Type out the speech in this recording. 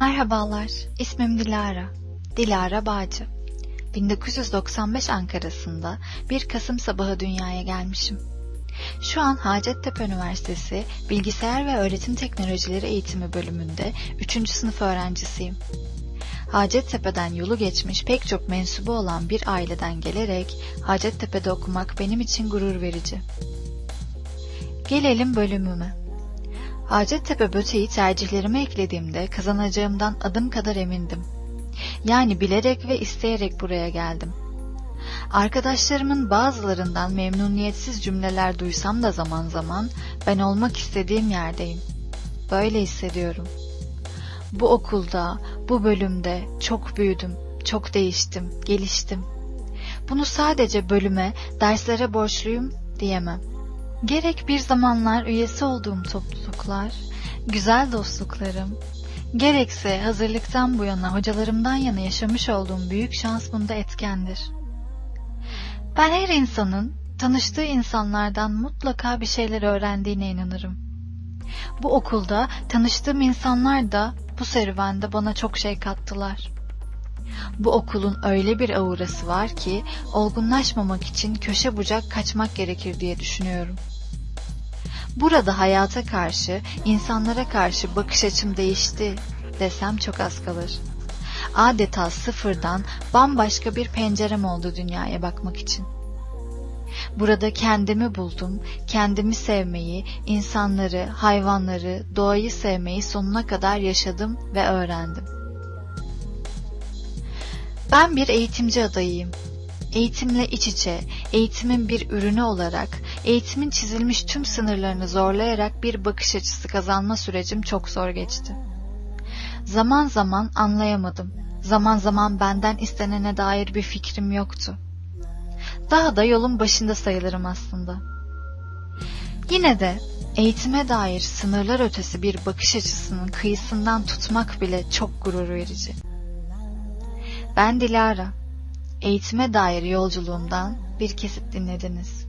Merhabalar, ismim Dilara. Dilara Bağcı. 1995 Ankara'sında 1 Kasım sabahı dünyaya gelmişim. Şu an Hacettepe Üniversitesi Bilgisayar ve Öğretim Teknolojileri Eğitimi bölümünde 3. sınıf öğrencisiyim. Hacettepe'den yolu geçmiş pek çok mensubu olan bir aileden gelerek Hacettepe'de okumak benim için gurur verici. Gelelim bölümüme. Hacettepe Böte'yi tercihlerime eklediğimde kazanacağımdan adım kadar emindim. Yani bilerek ve isteyerek buraya geldim. Arkadaşlarımın bazılarından memnuniyetsiz cümleler duysam da zaman zaman ben olmak istediğim yerdeyim. Böyle hissediyorum. Bu okulda, bu bölümde çok büyüdüm, çok değiştim, geliştim. Bunu sadece bölüme, derslere borçluyum diyemem. Gerek bir zamanlar üyesi olduğum topluluklar, güzel dostluklarım, gerekse hazırlıktan bu yana hocalarımdan yana yaşamış olduğum büyük şans bunda etkendir. Ben her insanın tanıştığı insanlardan mutlaka bir şeyler öğrendiğine inanırım. Bu okulda tanıştığım insanlar da bu serüvende bana çok şey kattılar. Bu okulun öyle bir aurası var ki olgunlaşmamak için köşe bucak kaçmak gerekir diye düşünüyorum. Burada hayata karşı, insanlara karşı bakış açım değişti desem çok az kalır. Adeta sıfırdan bambaşka bir pencerem oldu dünyaya bakmak için. Burada kendimi buldum, kendimi sevmeyi, insanları, hayvanları, doğayı sevmeyi sonuna kadar yaşadım ve öğrendim. Ben bir eğitimci adayıyım. Eğitimle iç içe, eğitimin bir ürünü olarak, eğitimin çizilmiş tüm sınırlarını zorlayarak bir bakış açısı kazanma sürecim çok zor geçti. Zaman zaman anlayamadım. Zaman zaman benden istenene dair bir fikrim yoktu. Daha da yolun başında sayılırım aslında. Yine de eğitime dair sınırlar ötesi bir bakış açısının kıyısından tutmak bile çok gurur verici. Ben Dilara. Eğitime dair yolculuğumdan bir kesit dinlediniz.